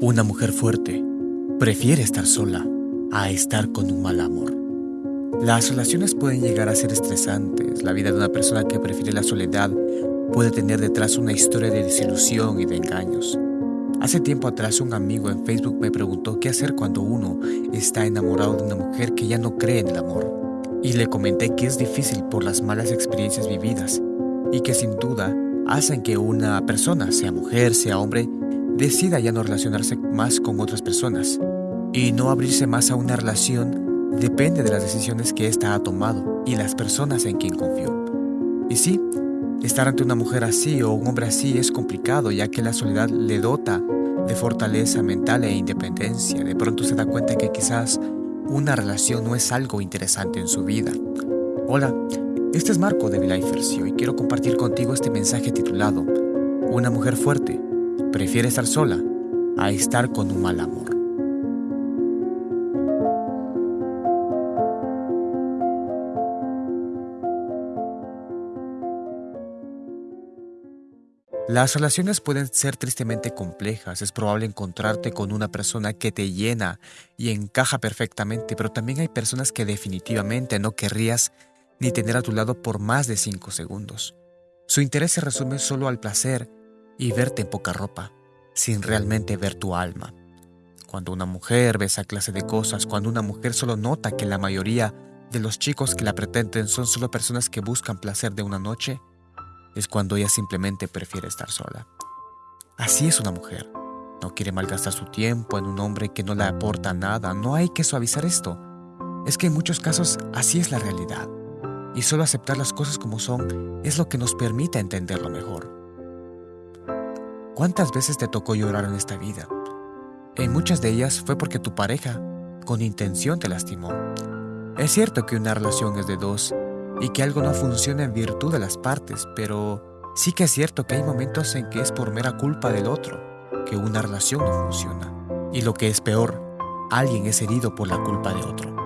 Una mujer fuerte prefiere estar sola a estar con un mal amor. Las relaciones pueden llegar a ser estresantes. La vida de una persona que prefiere la soledad puede tener detrás una historia de desilusión y de engaños. Hace tiempo atrás un amigo en Facebook me preguntó qué hacer cuando uno está enamorado de una mujer que ya no cree en el amor. Y le comenté que es difícil por las malas experiencias vividas y que sin duda hacen que una persona, sea mujer, sea hombre, decida ya no relacionarse más con otras personas y no abrirse más a una relación depende de las decisiones que ésta ha tomado y las personas en quien confió. Y sí, estar ante una mujer así o un hombre así es complicado ya que la soledad le dota de fortaleza mental e independencia. De pronto se da cuenta que quizás una relación no es algo interesante en su vida. Hola, este es Marco de Vilifers y quiero compartir contigo este mensaje titulado Una mujer fuerte prefiere estar sola a estar con un mal amor. Las relaciones pueden ser tristemente complejas, es probable encontrarte con una persona que te llena y encaja perfectamente, pero también hay personas que definitivamente no querrías ni tener a tu lado por más de cinco segundos. Su interés se resume solo al placer y verte en poca ropa, sin realmente ver tu alma. Cuando una mujer ve esa clase de cosas, cuando una mujer solo nota que la mayoría de los chicos que la pretenden son solo personas que buscan placer de una noche, es cuando ella simplemente prefiere estar sola. Así es una mujer. No quiere malgastar su tiempo en un hombre que no le aporta nada. No hay que suavizar esto. Es que en muchos casos así es la realidad. Y solo aceptar las cosas como son es lo que nos permite entenderlo mejor. ¿Cuántas veces te tocó llorar en esta vida? En muchas de ellas fue porque tu pareja, con intención, te lastimó. Es cierto que una relación es de dos y que algo no funciona en virtud de las partes, pero sí que es cierto que hay momentos en que es por mera culpa del otro que una relación no funciona. Y lo que es peor, alguien es herido por la culpa de otro.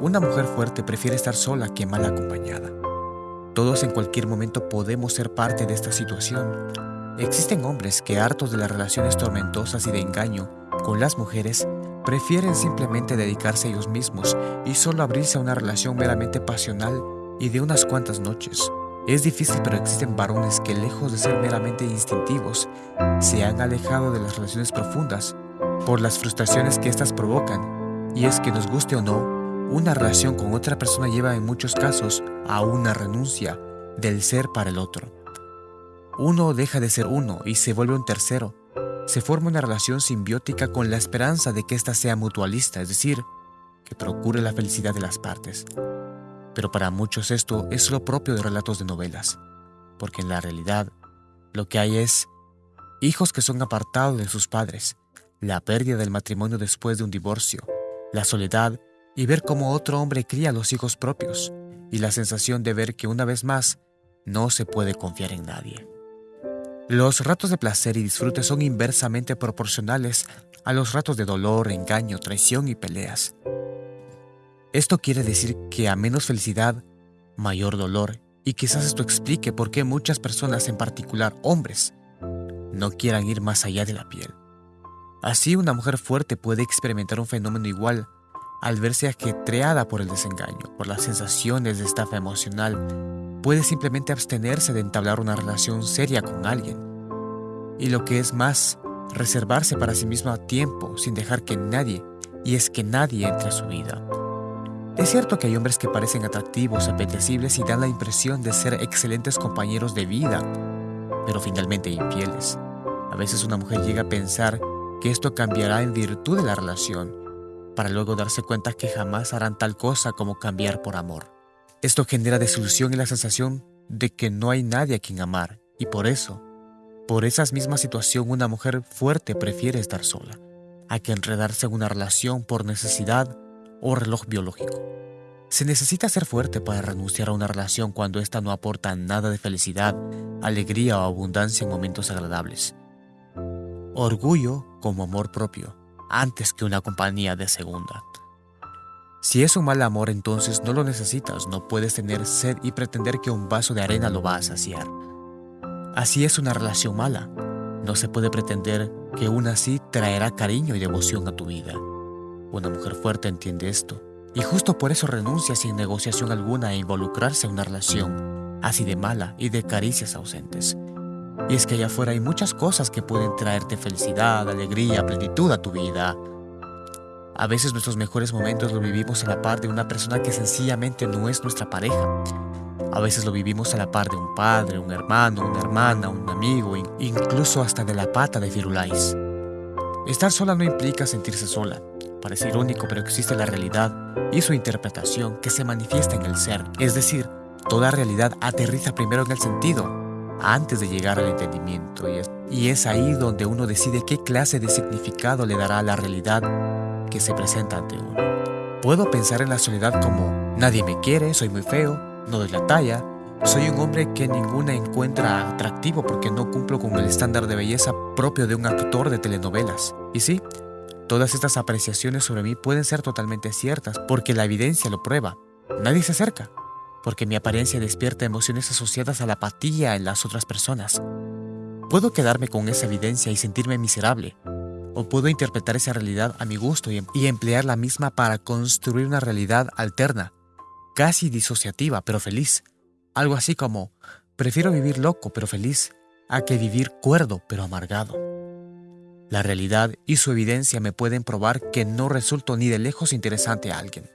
Una mujer fuerte prefiere estar sola que mal acompañada. Todos en cualquier momento podemos ser parte de esta situación. Existen hombres que hartos de las relaciones tormentosas y de engaño con las mujeres, prefieren simplemente dedicarse a ellos mismos y solo abrirse a una relación meramente pasional y de unas cuantas noches. Es difícil, pero existen varones que lejos de ser meramente instintivos, se han alejado de las relaciones profundas por las frustraciones que éstas provocan. Y es que nos guste o no, una relación con otra persona lleva en muchos casos a una renuncia del ser para el otro. Uno deja de ser uno y se vuelve un tercero. Se forma una relación simbiótica con la esperanza de que ésta sea mutualista, es decir, que procure la felicidad de las partes. Pero para muchos esto es lo propio de relatos de novelas, porque en la realidad lo que hay es hijos que son apartados de sus padres, la pérdida del matrimonio después de un divorcio, la soledad y ver cómo otro hombre cría a los hijos propios, y la sensación de ver que una vez más no se puede confiar en nadie. Los ratos de placer y disfrute son inversamente proporcionales a los ratos de dolor, engaño, traición y peleas. Esto quiere decir que a menos felicidad, mayor dolor, y quizás esto explique por qué muchas personas, en particular hombres, no quieran ir más allá de la piel. Así una mujer fuerte puede experimentar un fenómeno igual al verse ajetreada por el desengaño, por las sensaciones de estafa emocional, puede simplemente abstenerse de entablar una relación seria con alguien. Y lo que es más, reservarse para sí misma tiempo sin dejar que nadie, y es que nadie entre a su vida. Es cierto que hay hombres que parecen atractivos, apetecibles y dan la impresión de ser excelentes compañeros de vida, pero finalmente infieles. A veces una mujer llega a pensar que esto cambiará en virtud de la relación, para luego darse cuenta que jamás harán tal cosa como cambiar por amor. Esto genera desilusión y la sensación de que no hay nadie a quien amar, y por eso, por esa misma situación una mujer fuerte prefiere estar sola, a que enredarse en una relación por necesidad o reloj biológico. Se necesita ser fuerte para renunciar a una relación cuando ésta no aporta nada de felicidad, alegría o abundancia en momentos agradables. Orgullo como amor propio, antes que una compañía de segunda. Si es un mal amor, entonces no lo necesitas, no puedes tener sed y pretender que un vaso de arena lo va a saciar. Así es una relación mala. No se puede pretender que una así traerá cariño y devoción a tu vida. Una mujer fuerte entiende esto, y justo por eso renuncia sin negociación alguna a involucrarse en una relación así de mala y de caricias ausentes. Y es que allá afuera hay muchas cosas que pueden traerte felicidad, alegría, plenitud a tu vida. A veces nuestros mejores momentos los vivimos a la par de una persona que sencillamente no es nuestra pareja. A veces lo vivimos a la par de un padre, un hermano, una hermana, un amigo, incluso hasta de la pata de Firulais. Estar sola no implica sentirse sola. Parece irónico, pero existe la realidad y su interpretación que se manifiesta en el ser. Es decir, toda realidad aterriza primero en el sentido, antes de llegar al entendimiento. Y es, ahí donde uno decide qué clase de significado le dará a la realidad que se presenta ante uno. Puedo pensar en la soledad como nadie me quiere, soy muy feo, no doy la talla, soy un hombre que ninguna encuentra atractivo porque no cumplo con el estándar de belleza propio de un actor de telenovelas. Y sí, todas estas apreciaciones sobre mí pueden ser totalmente ciertas porque la evidencia lo prueba. Nadie se acerca, porque mi apariencia despierta emociones asociadas a la apatía en las otras personas. Puedo quedarme con esa evidencia y sentirme miserable, o puedo interpretar esa realidad a mi gusto y, emplear la misma para construir una realidad alterna, casi disociativa, pero feliz. Algo así como, prefiero vivir loco pero feliz, a que vivir cuerdo pero amargado. La realidad y su evidencia me pueden probar que no resulto ni de lejos interesante a alguien.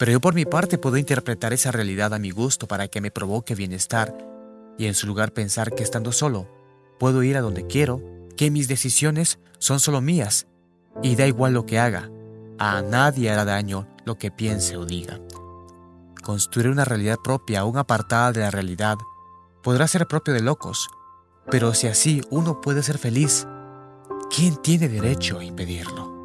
Pero yo por mi parte puedo interpretar esa realidad a mi gusto para que me provoque bienestar y en su lugar pensar que estando solo, puedo ir a donde quiero, que mis decisiones son solo mías y da igual lo que haga, a nadie hará daño lo que piense o diga. Construir una realidad propia, aún apartada de la realidad, podrá ser propio de locos, pero si así uno puede ser feliz, ¿quién tiene derecho a impedirlo?